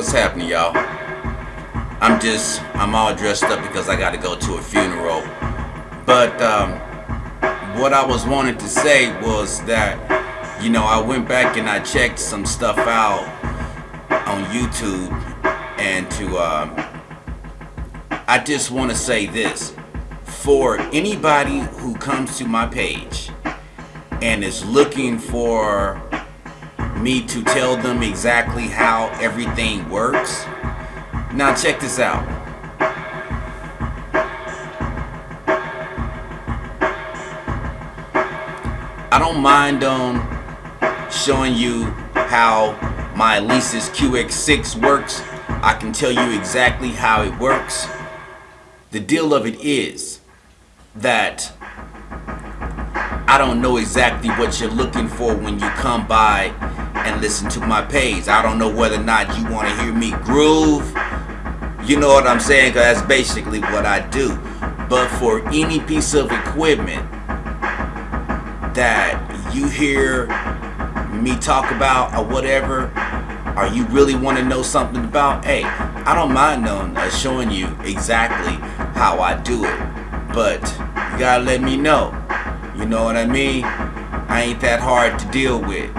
What's happening, y'all? I'm just, I'm all dressed up because I got to go to a funeral. But um, what I was wanting to say was that, you know, I went back and I checked some stuff out on YouTube and to, um, I just want to say this. For anybody who comes to my page and is looking for me to tell them exactly how everything works. Now check this out. I don't mind um, showing you how my Alesis QX6 works. I can tell you exactly how it works. The deal of it is that I don't know exactly what you're looking for when you come by and listen to my page. I don't know whether or not you want to hear me groove. You know what I'm saying? Because that's basically what I do. But for any piece of equipment that you hear me talk about or whatever, or you really want to know something about, hey, I don't mind knowing, uh, showing you exactly how I do it. But you gotta let me know. You know what I mean? I ain't that hard to deal with.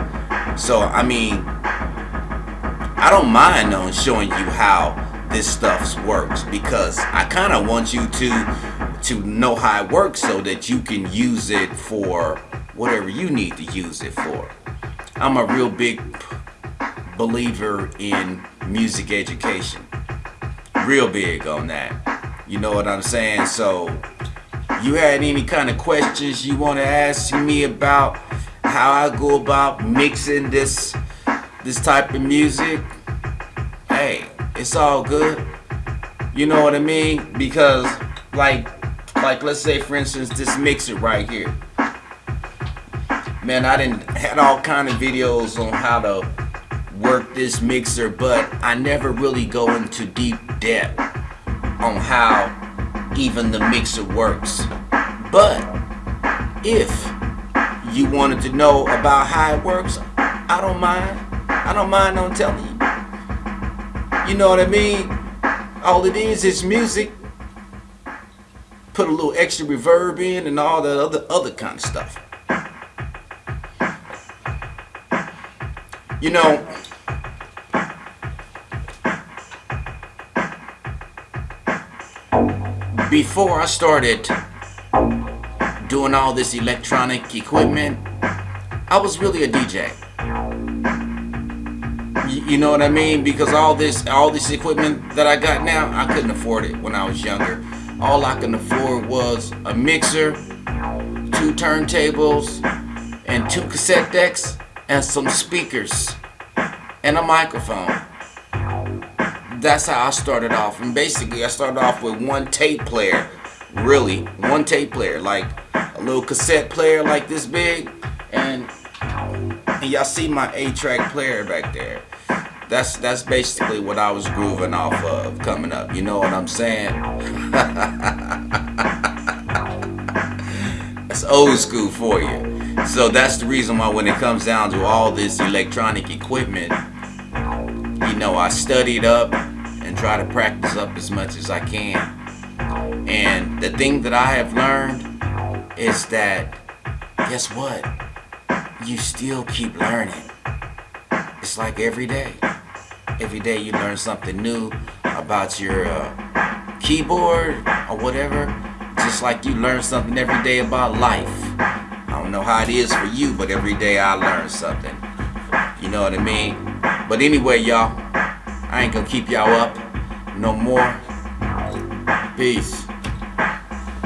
So, I mean, I don't mind on showing you how this stuff works because I kind of want you to to know how it works so that you can use it for whatever you need to use it for. I'm a real big believer in music education. Real big on that. You know what I'm saying? So, you had any kind of questions you want to ask me about how I go about mixing this this type of music, hey, it's all good. You know what I mean? Because like like let's say for instance this mixer right here. Man, I didn't had all kind of videos on how to work this mixer, but I never really go into deep depth on how even the mixer works. But if you wanted to know about how it works, I don't mind. I don't mind on telling you. You know what I mean? All it is is music. Put a little extra reverb in and all that other other kind of stuff. You know, before I started doing all this electronic equipment, I was really a DJ. You, know what I mean? Because all this all this equipment that I got now, I couldn't afford it when I was younger. All I could afford was a mixer, two turntables, and two cassette decks, and some speakers, and a microphone. That's how I started off. And basically, I started off with one tape player. Really, one tape player. Like, a little cassette player like this big and, and y'all see my 8-track player back there. That's that's basically what I was grooving off of coming up you know what I'm saying? That's old school for you. So that's the reason why when it comes down to all this electronic equipment you know I studied up and try to practice up as much as I can. And the thing that I have learned is that, guess what? You still keep learning. It's like every day. Every day you learn something new about your uh, keyboard or whatever. Just like you learn something every day about life. I don't know how it is for you, but every day I learn something. You know what I mean? But anyway, y'all, I ain't gonna keep y'all up no more. Peace.